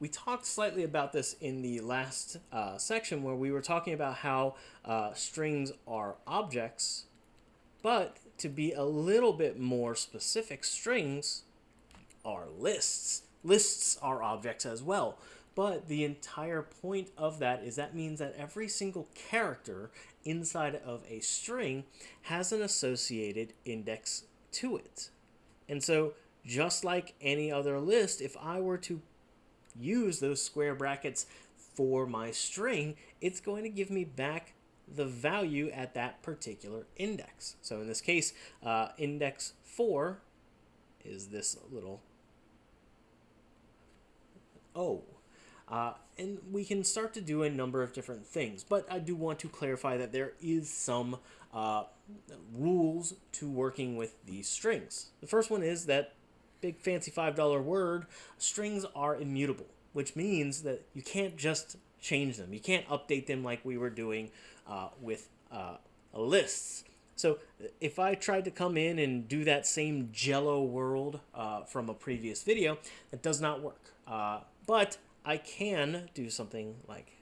we talked slightly about this in the last uh, section where we were talking about how uh, strings are objects, but to be a little bit more specific, strings are lists. Lists are objects as well. But the entire point of that is that means that every single character inside of a string has an associated index to it. And so just like any other list, if I were to use those square brackets for my string, it's going to give me back the value at that particular index. So in this case, uh, index 4 is this little O. Uh, and we can start to do a number of different things, but I do want to clarify that there is some uh, rules to working with these strings. The first one is that big fancy $5 word, strings are immutable, which means that you can't just change them. You can't update them like we were doing uh, with uh, lists. So if I tried to come in and do that same jello world uh, from a previous video, it does not work. Uh, but I can do something like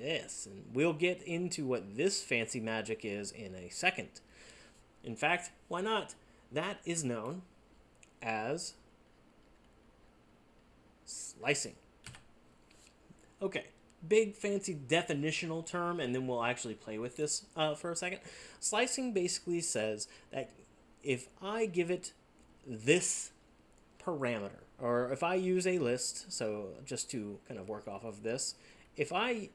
this, and we'll get into what this fancy magic is in a second. In fact, why not? That is known as slicing. Okay, big fancy definitional term, and then we'll actually play with this uh, for a second. Slicing basically says that if I give it this parameter, or if I use a list, so just to kind of work off of this, if I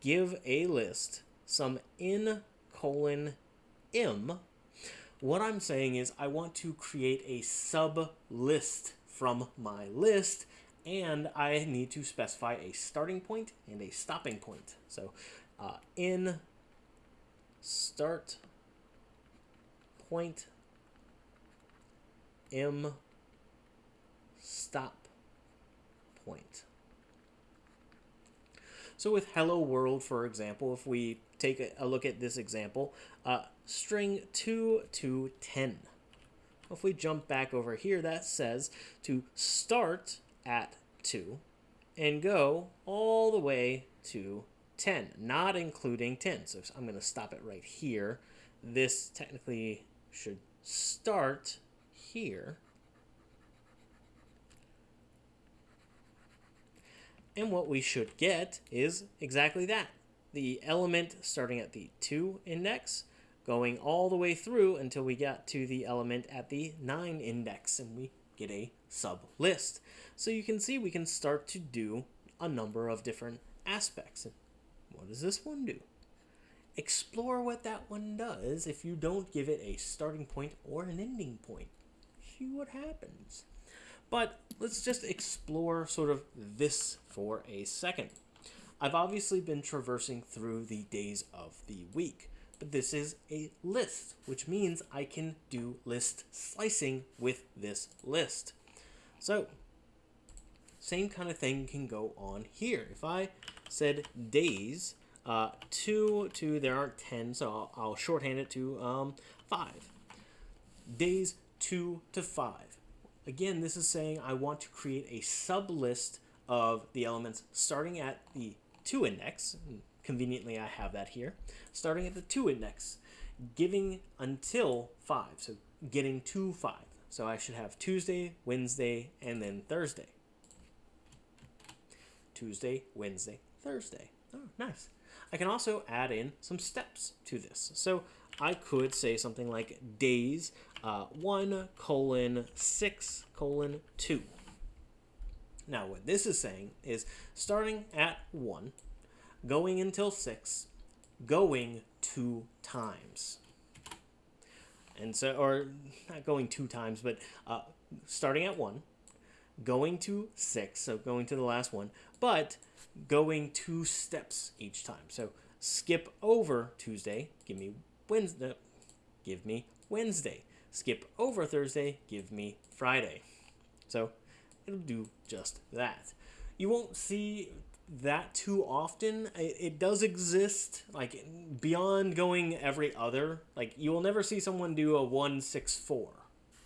give a list some n colon m, what I'm saying is I want to create a sub list from my list and I need to specify a starting point and a stopping point. So uh, in start point m stop point. So with hello world, for example, if we take a, look at this example, uh, string 2 to 10. If we jump back over here, that says to start at 2 and go all the way to 10, not including 10. So I'm going to stop it right here. This technically should start here. And what we should get is exactly that. The element starting at the 2 index, going all the way through until we get to the element at the 9 index, and we get a sub list. So you can see we can start to do a number of different aspects. What does this one do? Explore what that one does if you don't give it a starting point or an ending point. See what happens. But let's just explore sort of this for a second. I've obviously been traversing through the days of the week, but this is a list, which means I can do list slicing with this list. So, same kind of thing can go on here. If I said days, uh, 2 to, there aren't 10, so I'll, I'll shorthand it to um, 5. Days 2 to 5. Again, this is saying I want to create a sublist of the elements starting at the 2 index. Conveniently, I have that here. Starting at the 2 index, giving until 5, so getting to 5. So I should have Tuesday, Wednesday, and then Thursday. Tuesday, Wednesday, Thursday. Oh, nice. I can also add in some steps to this. So I could say something like days uh, 1 colon 6 colon 2. Now what this is saying is starting at 1, going until 6, going two times. And so, or not going two times, but uh, starting at 1, going to 6, so going to the last one, but going two steps each time. So skip over Tuesday, give me Wednesday, give me Wednesday. Skip over Thursday, give me Friday. So it'll do just that. You won't see that too often. It, it does exist, like beyond going every other. Like you will never see someone do a 164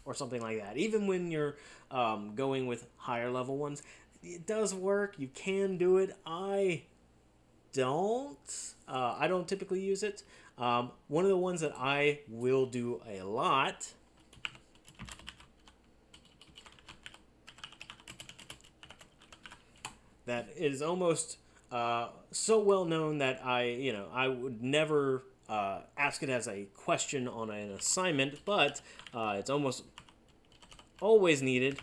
or something like that. Even when you're um, going with higher level ones, it does work. You can do it. I don't. Uh, I don't typically use it. Um, one of the ones that I will do a lot that is almost uh, so well known that I, you know, I would never uh, ask it as a question on an assignment, but uh, it's almost always needed.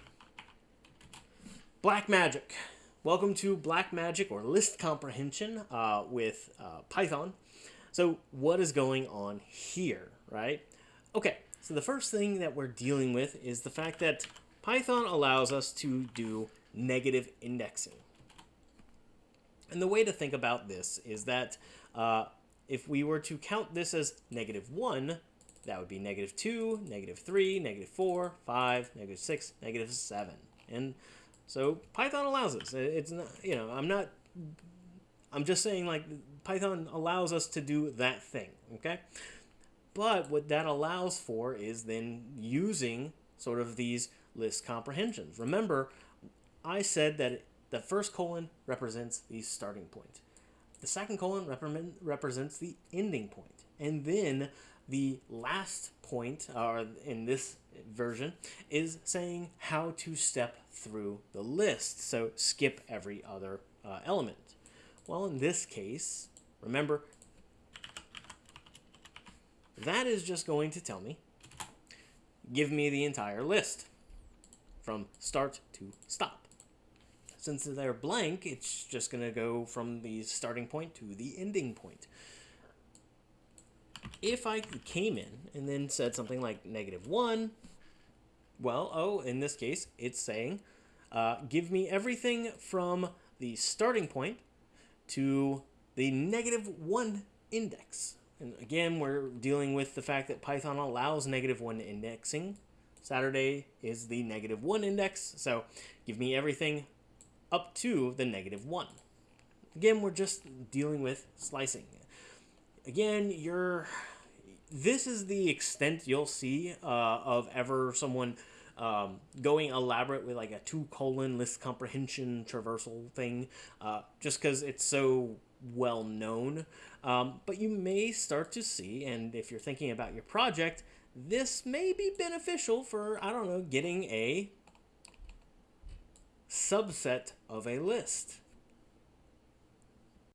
Black Magic. Welcome to Black Magic or List Comprehension uh, with uh, Python. So what is going on here, right? Okay, so the first thing that we're dealing with is the fact that Python allows us to do negative indexing. And the way to think about this is that uh, if we were to count this as negative 1, that would be negative 2, negative 3, negative 4, 5, negative 6, negative 7. And so Python allows us. It's not, you know, I'm not, I'm just saying like Python allows us to do that thing, okay? But what that allows for is then using sort of these list comprehensions. Remember, I said that the first colon represents the starting point. The second colon represents the ending point. And then the last point, or in this version, is saying how to step through the list. So skip every other uh, element. Well, in this case, remember, that is just going to tell me, give me the entire list from start to stop. Since they're blank, it's just going to go from the starting point to the ending point. If I came in and then said something like negative 1, well, oh, in this case, it's saying, uh, give me everything from the starting point to the negative 1 index. And again, we're dealing with the fact that Python allows negative 1 indexing. Saturday is the negative 1 index, so give me everything up to the negative 1. Again, we're just dealing with slicing. Again, you're this is the extent you'll see uh, of ever someone um, going elaborate with like a two colon list comprehension traversal thing, uh, just because it's so well known. Um, but you may start to see, and if you're thinking about your project, this may be beneficial for, I don't know, getting a subset of a list.